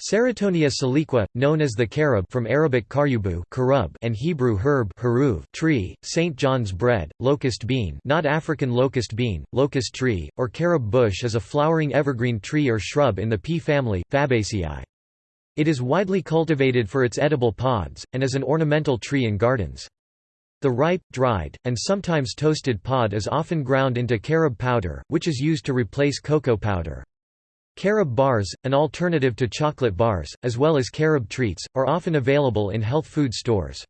Ceratonia siliqua, known as the carob from Arabic karyubu and Hebrew herb haruv tree, St. John's bread, locust bean not African locust bean, locust tree, or carob bush is a flowering evergreen tree or shrub in the pea family, Fabaceae. It is widely cultivated for its edible pods, and is an ornamental tree in gardens. The ripe, dried, and sometimes toasted pod is often ground into carob powder, which is used to replace cocoa powder. Carob bars, an alternative to chocolate bars, as well as carob treats, are often available in health food stores.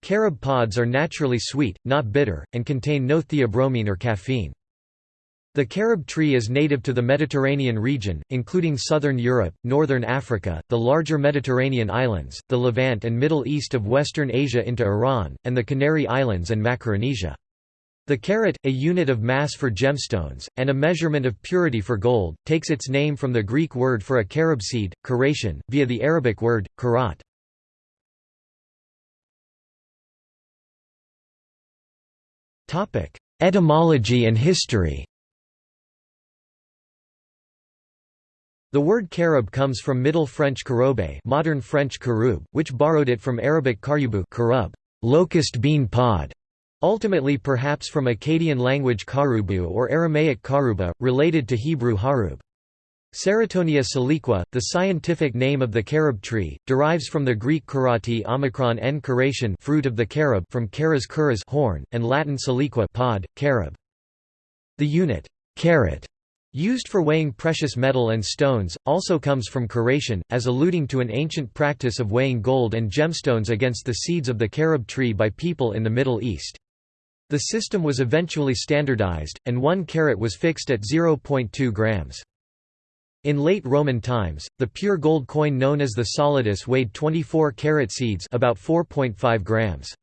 Carob pods are naturally sweet, not bitter, and contain no theobromine or caffeine. The carob tree is native to the Mediterranean region, including southern Europe, northern Africa, the larger Mediterranean islands, the Levant and Middle East of Western Asia into Iran, and the Canary Islands and Macaronesia. The carat, a unit of mass for gemstones, and a measurement of purity for gold, takes its name from the Greek word for a carob seed, caration, via the Arabic word, karat. Etymology and history The word carob comes from Middle French carobe modern French caroube, which borrowed it from Arabic karyubu locust bean pod, Ultimately perhaps from Akkadian language karubu or Aramaic karuba, related to Hebrew harub. Ceratonia siliqua, the scientific name of the carob tree, derives from the Greek karati omicron n caration fruit of the carob from caras curas horn, and Latin siliqua pod, carob. The unit carat used for weighing precious metal and stones, also comes from caration, as alluding to an ancient practice of weighing gold and gemstones against the seeds of the carob tree by people in the Middle East. The system was eventually standardized, and one carat was fixed at 0.2 grams. In late Roman times, the pure gold coin known as the solidus weighed 24 carat seeds about 4.5 grams.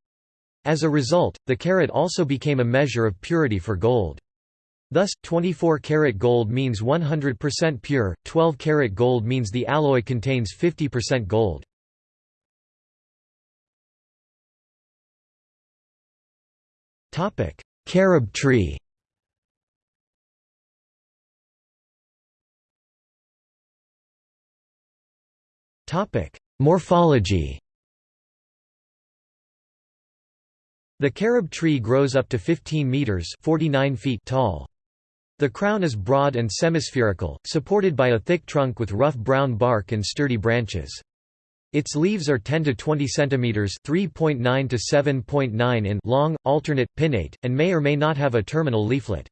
As a result, the carat also became a measure of purity for gold. Thus, 24 karat gold means 100% pure, 12 karat gold means the alloy contains 50% gold. Carob tree Morphology The carob tree grows up to 15 meters 49 feet tall. The crown is broad and semispherical, supported by a thick trunk with rough brown bark and sturdy branches. Its leaves are 10 to 20 cm (3.9 to 7.9 in) long, alternate, pinnate, and may or may not have a terminal leaflet.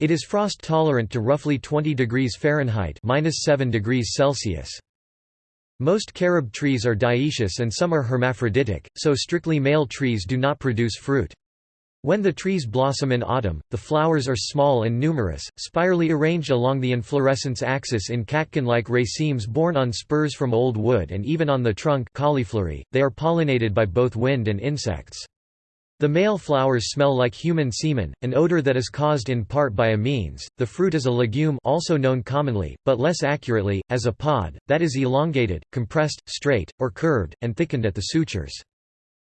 It is frost tolerant to roughly 20 degrees Fahrenheit (-7 degrees Celsius). Most carob trees are dioecious and some are hermaphroditic, so strictly male trees do not produce fruit. When the trees blossom in autumn, the flowers are small and numerous, spirally arranged along the inflorescence axis in catkin-like racemes borne on spurs from old wood and even on the trunk cauliflory. They are pollinated by both wind and insects. The male flowers smell like human semen, an odor that is caused in part by amines. The fruit is a legume also known commonly, but less accurately, as a pod, that is elongated, compressed, straight, or curved, and thickened at the sutures.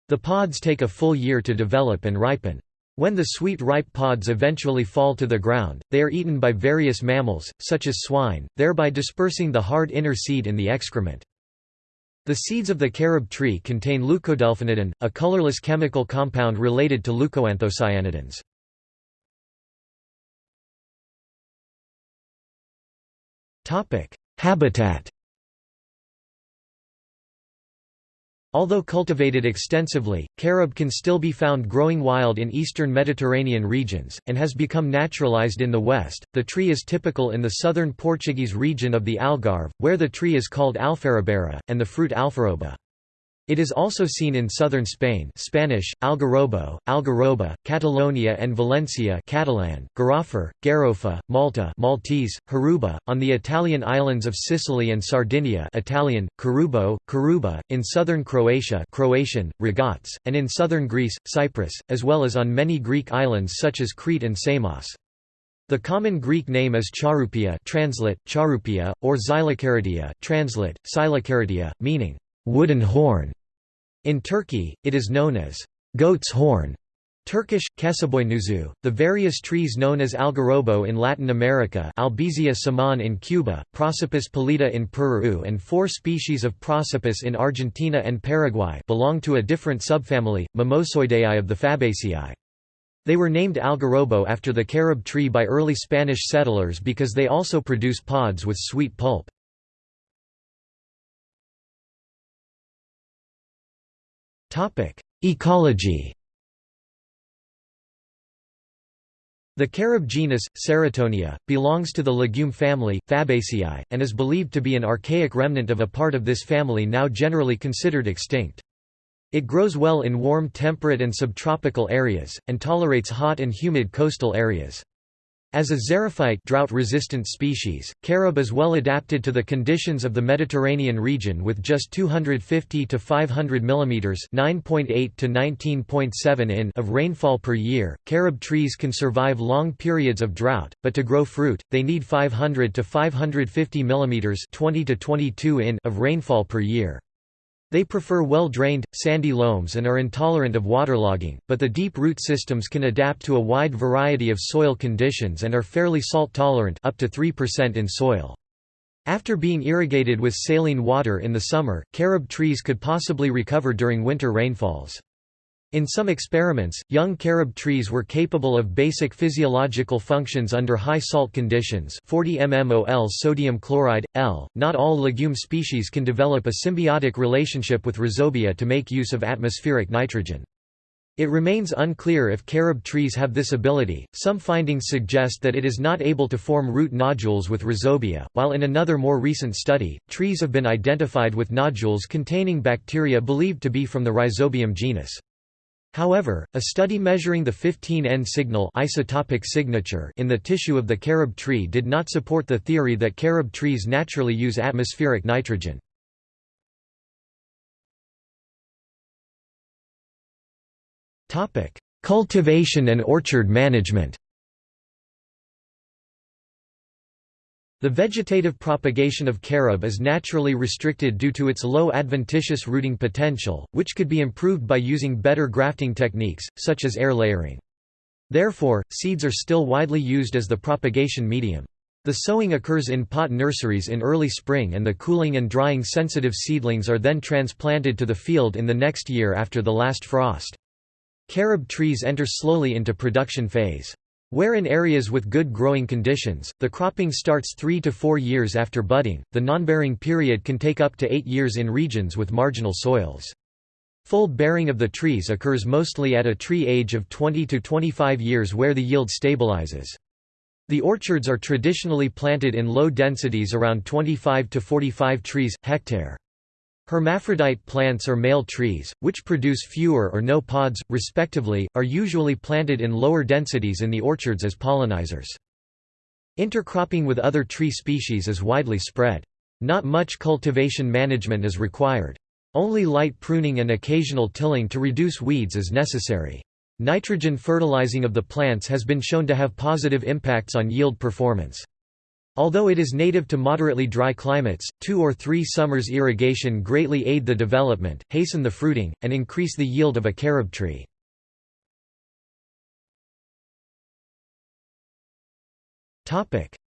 The pods take a full year to develop and ripen. When the sweet ripe pods eventually fall to the ground, they are eaten by various mammals, such as swine, thereby dispersing the hard inner seed in the excrement. The seeds of the carob tree contain leucodelphinidin, a colorless chemical compound related to leucoanthocyanidins. Habitat Although cultivated extensively, carob can still be found growing wild in eastern Mediterranean regions, and has become naturalized in the west. The tree is typical in the southern Portuguese region of the Algarve, where the tree is called alfarrabera, and the fruit alfaroba. It is also seen in southern Spain Spanish, Algarrobo, Algarroba, Catalonia and Valencia Catalan, Garoffer, Garofa, Malta Maltese, Haruba, on the Italian islands of Sicily and Sardinia Italian, Carubo, Caruba, in southern Croatia Croatian, Ragaz, and in southern Greece, Cyprus, as well as on many Greek islands such as Crete and Samos. The common Greek name is charupia translate, charupia, or xylocaridia translate, meaning wooden horn. In Turkey, it is known as goat's horn. Turkish, Kesaboynuzu, the various trees known as algarrobo in Latin America Albizia saman in Cuba, Prosopis pallida in Peru and four species of Prosopis in Argentina and Paraguay belong to a different subfamily, Mimosoideae of the Fabaceae. They were named algarrobo after the carob tree by early Spanish settlers because they also produce pods with sweet pulp. Ecology The carob genus, Ceratonia, belongs to the legume family, Fabaceae, and is believed to be an archaic remnant of a part of this family now generally considered extinct. It grows well in warm temperate and subtropical areas, and tolerates hot and humid coastal areas. As a xerophyte drought-resistant species, carob is well adapted to the conditions of the Mediterranean region with just 250 to 500 mm (9.8 to 19.7 in) of rainfall per year. Carob trees can survive long periods of drought, but to grow fruit, they need 500 to 550 mm (20 to 22 in) of rainfall per year. They prefer well-drained, sandy loams and are intolerant of waterlogging, but the deep root systems can adapt to a wide variety of soil conditions and are fairly salt-tolerant up to 3% in soil. After being irrigated with saline water in the summer, carob trees could possibly recover during winter rainfalls. In some experiments, young carob trees were capable of basic physiological functions under high salt conditions 40 mmol sodium chloride, L. Not all legume species can develop a symbiotic relationship with rhizobia to make use of atmospheric nitrogen. It remains unclear if carob trees have this ability. Some findings suggest that it is not able to form root nodules with rhizobia, while in another more recent study, trees have been identified with nodules containing bacteria believed to be from the Rhizobium genus. However, a study measuring the 15N signal isotopic signature in the tissue of the carob tree did not support the theory that carob trees naturally use atmospheric nitrogen. Cultivation and orchard management The vegetative propagation of carob is naturally restricted due to its low adventitious rooting potential, which could be improved by using better grafting techniques, such as air layering. Therefore, seeds are still widely used as the propagation medium. The sowing occurs in pot nurseries in early spring and the cooling and drying sensitive seedlings are then transplanted to the field in the next year after the last frost. Carob trees enter slowly into production phase. Where in areas with good growing conditions, the cropping starts three to four years after budding, the non-bearing period can take up to eight years in regions with marginal soils. Full bearing of the trees occurs mostly at a tree age of 20 to 25 years where the yield stabilizes. The orchards are traditionally planted in low densities around 25 to 45 trees, hectare. Hermaphrodite plants or male trees, which produce fewer or no pods, respectively, are usually planted in lower densities in the orchards as pollinizers. Intercropping with other tree species is widely spread. Not much cultivation management is required. Only light pruning and occasional tilling to reduce weeds is necessary. Nitrogen fertilizing of the plants has been shown to have positive impacts on yield performance. Although it is native to moderately dry climates, two or three summers irrigation greatly aid the development, hasten the fruiting, and increase the yield of a carob tree.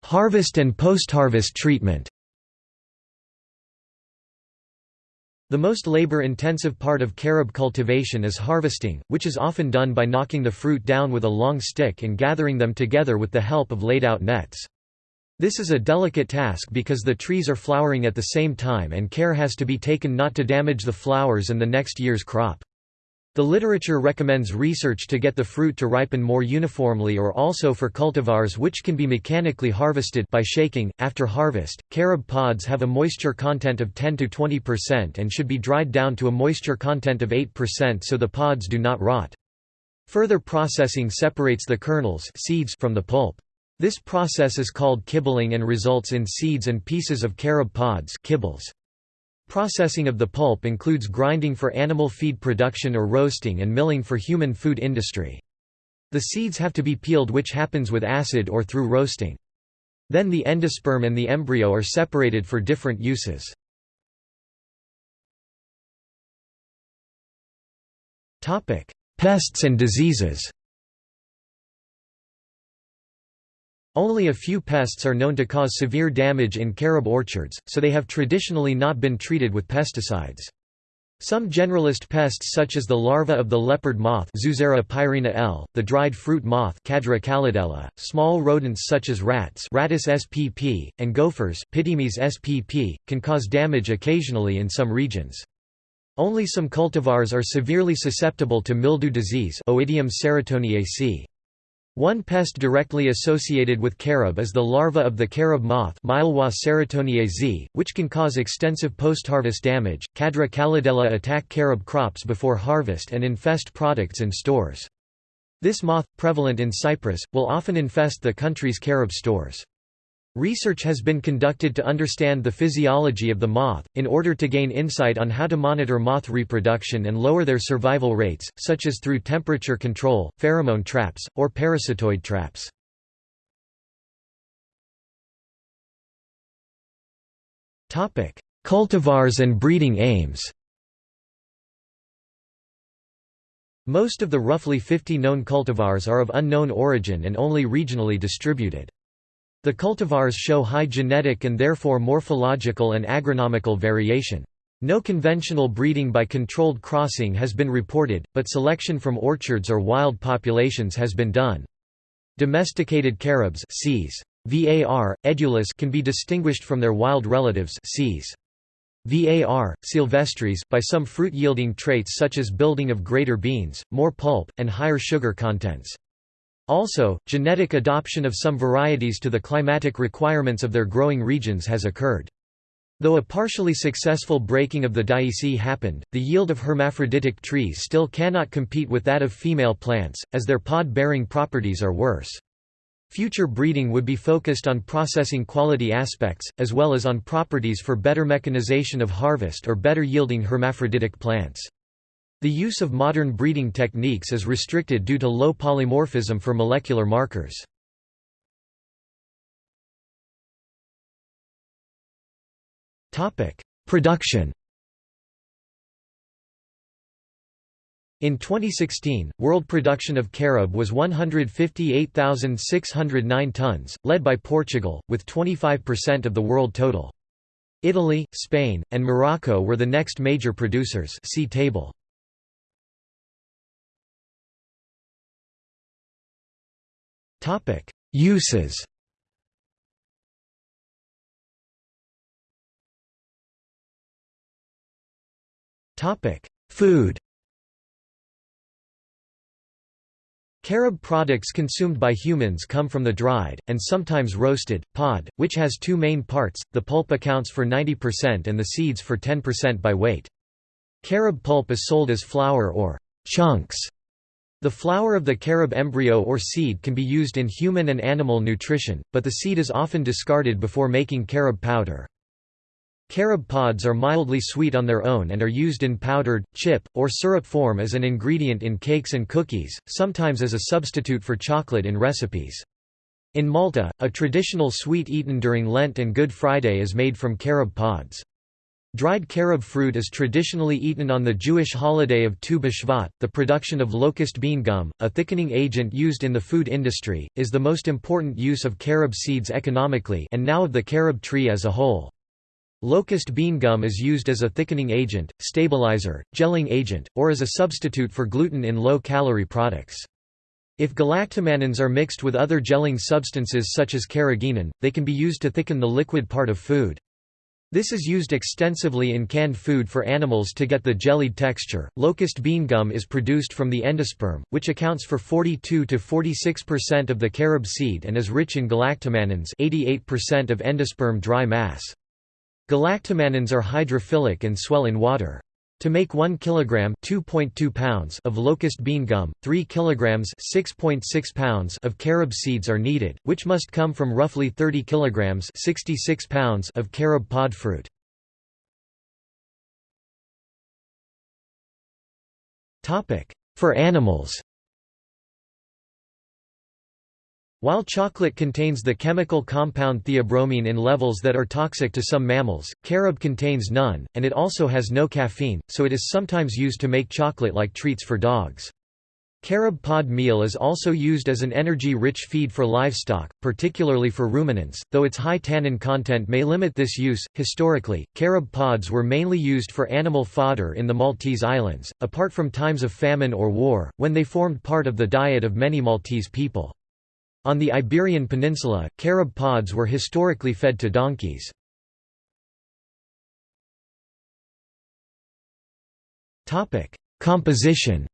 Harvest and post-harvest treatment The most labor-intensive part of carob cultivation is harvesting, which is often done by knocking the fruit down with a long stick and gathering them together with the help of laid-out nets. This is a delicate task because the trees are flowering at the same time and care has to be taken not to damage the flowers and the next year's crop. The literature recommends research to get the fruit to ripen more uniformly or also for cultivars which can be mechanically harvested by shaking. After harvest, carob pods have a moisture content of 10 to 20% and should be dried down to a moisture content of 8% so the pods do not rot. Further processing separates the kernels seeds from the pulp. This process is called kibbling and results in seeds and pieces of carob pods kibbles. Processing of the pulp includes grinding for animal feed production or roasting and milling for human food industry. The seeds have to be peeled which happens with acid or through roasting. Then the endosperm and the embryo are separated for different uses. Pests and diseases Only a few pests are known to cause severe damage in carob orchards, so they have traditionally not been treated with pesticides. Some generalist pests such as the larva of the leopard moth Zeuzera L., the dried fruit moth Cadra calidella, small rodents such as rats Rattus spp, and gophers spp, can cause damage occasionally in some regions. Only some cultivars are severely susceptible to mildew disease Oidium ceratoniaceae. One pest directly associated with carob is the larva of the carob moth z, which can cause extensive post-harvest damage. Cadra calidella attack carob crops before harvest and infest products in stores. This moth, prevalent in Cyprus, will often infest the country's carob stores. Research has been conducted to understand the physiology of the moth, in order to gain insight on how to monitor moth reproduction and lower their survival rates, such as through temperature control, pheromone traps, or parasitoid traps. Cultivars and breeding aims Most of the roughly 50 known cultivars are of unknown origin and only regionally distributed. The cultivars show high genetic and therefore morphological and agronomical variation. No conventional breeding by controlled crossing has been reported, but selection from orchards or wild populations has been done. Domesticated carobs Cs. VAR, edulis can be distinguished from their wild relatives Cs. VAR, silvestris, by some fruit-yielding traits such as building of greater beans, more pulp, and higher sugar contents. Also, genetic adoption of some varieties to the climatic requirements of their growing regions has occurred. Though a partially successful breaking of the Dioiceae happened, the yield of hermaphroditic trees still cannot compete with that of female plants, as their pod-bearing properties are worse. Future breeding would be focused on processing quality aspects, as well as on properties for better mechanization of harvest or better yielding hermaphroditic plants. The use of modern breeding techniques is restricted due to low polymorphism for molecular markers. Production In 2016, world production of carob was 158,609 tons, led by Portugal, with 25% of the world total. Italy, Spain, and Morocco were the next major producers see table. Uses. Topic: Food. Carob products consumed by humans come from the dried, and sometimes roasted, pod, which has two main parts, the pulp accounts for 90% and the seeds for 10% by weight. Carob pulp is sold as flour or chunks the flower of the carob embryo or seed can be used in human and animal nutrition, but the seed is often discarded before making carob powder. Carob pods are mildly sweet on their own and are used in powdered, chip, or syrup form as an ingredient in cakes and cookies, sometimes as a substitute for chocolate in recipes. In Malta, a traditional sweet eaten during Lent and Good Friday is made from carob pods. Dried carob fruit is traditionally eaten on the Jewish holiday of Tu B'Shvat. The production of locust bean gum, a thickening agent used in the food industry, is the most important use of carob seeds economically and now of the carob tree as a whole. Locust bean gum is used as a thickening agent, stabilizer, gelling agent, or as a substitute for gluten in low-calorie products. If galactomannans are mixed with other gelling substances such as carrageenan, they can be used to thicken the liquid part of food. This is used extensively in canned food for animals to get the jellied texture. Locust bean gum is produced from the endosperm, which accounts for 42 to 46% of the carob seed and is rich in galactomannans, 88% of endosperm dry mass. Galactomannans are hydrophilic and swell in water. To make 1 kilogram (2.2 pounds) of locust bean gum, 3 kilograms (6.6 pounds) of carob seeds are needed, which must come from roughly 30 kilograms (66 pounds) of carob pod fruit. Topic: For animals. While chocolate contains the chemical compound theobromine in levels that are toxic to some mammals, carob contains none, and it also has no caffeine, so it is sometimes used to make chocolate-like treats for dogs. Carob pod meal is also used as an energy-rich feed for livestock, particularly for ruminants, though its high tannin content may limit this use. Historically, carob pods were mainly used for animal fodder in the Maltese Islands, apart from times of famine or war, when they formed part of the diet of many Maltese people. On the Iberian Peninsula, carob pods were historically fed to donkeys. Composition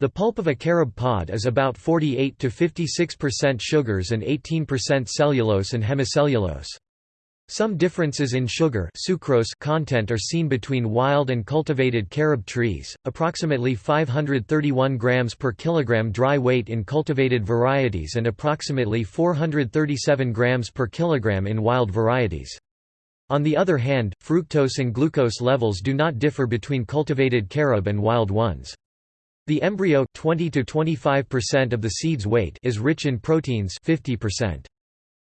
The pulp of a carob pod is about 48 to 56% sugars and 18% cellulose and hemicellulose. Some differences in sugar sucrose content are seen between wild and cultivated carob trees, approximately 531 grams per kilogram dry weight in cultivated varieties and approximately 437 grams per kilogram in wild varieties. On the other hand, fructose and glucose levels do not differ between cultivated carob and wild ones. The embryo 20 to 25% of the seed's weight is rich in proteins 50%.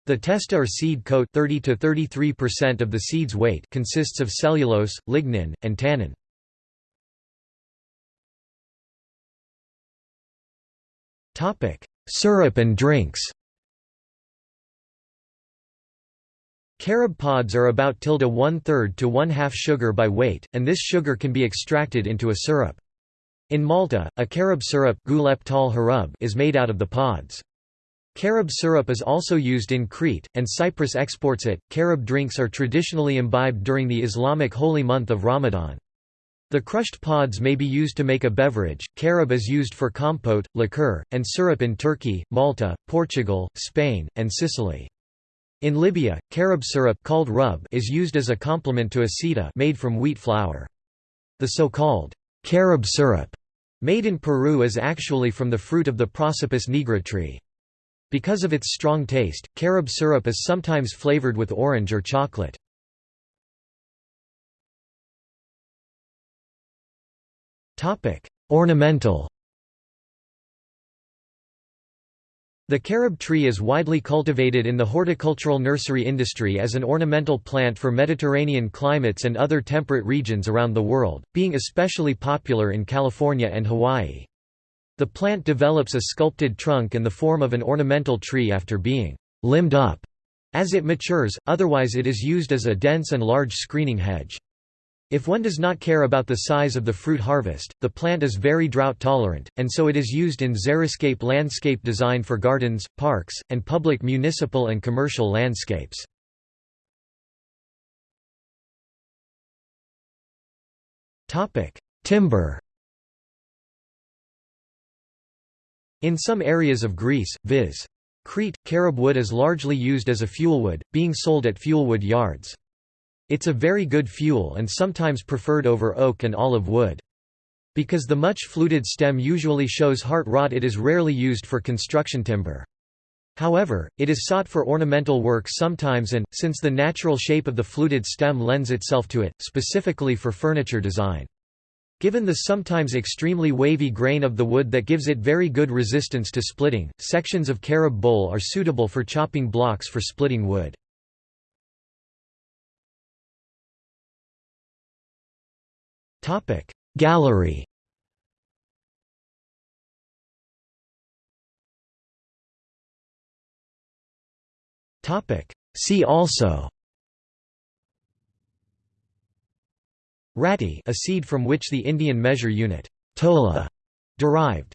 The testa or seed coat 30 to 33% of the seed's weight consists of cellulose, lignin, and tannin. Topic: Syrup and drinks. Carob pods are about tilde one-third to one-half sugar by weight, and this sugar can be extracted into a syrup. In Malta, a carob syrup is made out of the pods. Carob syrup is also used in Crete, and Cyprus exports it. Carob drinks are traditionally imbibed during the Islamic holy month of Ramadan. The crushed pods may be used to make a beverage. Carob is used for compote, liqueur, and syrup in Turkey, Malta, Portugal, Spain, and Sicily. In Libya, carob syrup called rub is used as a complement to aceta made from wheat flour. The so-called Carob syrup, made in Peru is actually from the fruit of the Prosopis nigra tree. Because of its strong taste, carob syrup is sometimes flavored with orange or chocolate. Ornamental The carob tree is widely cultivated in the horticultural nursery industry as an ornamental plant for Mediterranean climates and other temperate regions around the world, being especially popular in California and Hawaii. The plant develops a sculpted trunk in the form of an ornamental tree after being limbed up as it matures, otherwise it is used as a dense and large screening hedge. If one does not care about the size of the fruit harvest, the plant is very drought tolerant, and so it is used in xeriscape landscape design for gardens, parks, and public municipal and commercial landscapes. Timber In some areas of Greece, viz. Crete, carob wood is largely used as a fuelwood, being sold at fuelwood yards. It's a very good fuel and sometimes preferred over oak and olive wood. Because the much fluted stem usually shows heart rot it is rarely used for construction timber. However, it is sought for ornamental work sometimes and, since the natural shape of the fluted stem lends itself to it, specifically for furniture design. Given the sometimes extremely wavy grain of the wood that gives it very good resistance to splitting, sections of carob bole are suitable for chopping blocks for splitting wood. Gallery See also Ratti a seed from which the Indian measure unit tola derived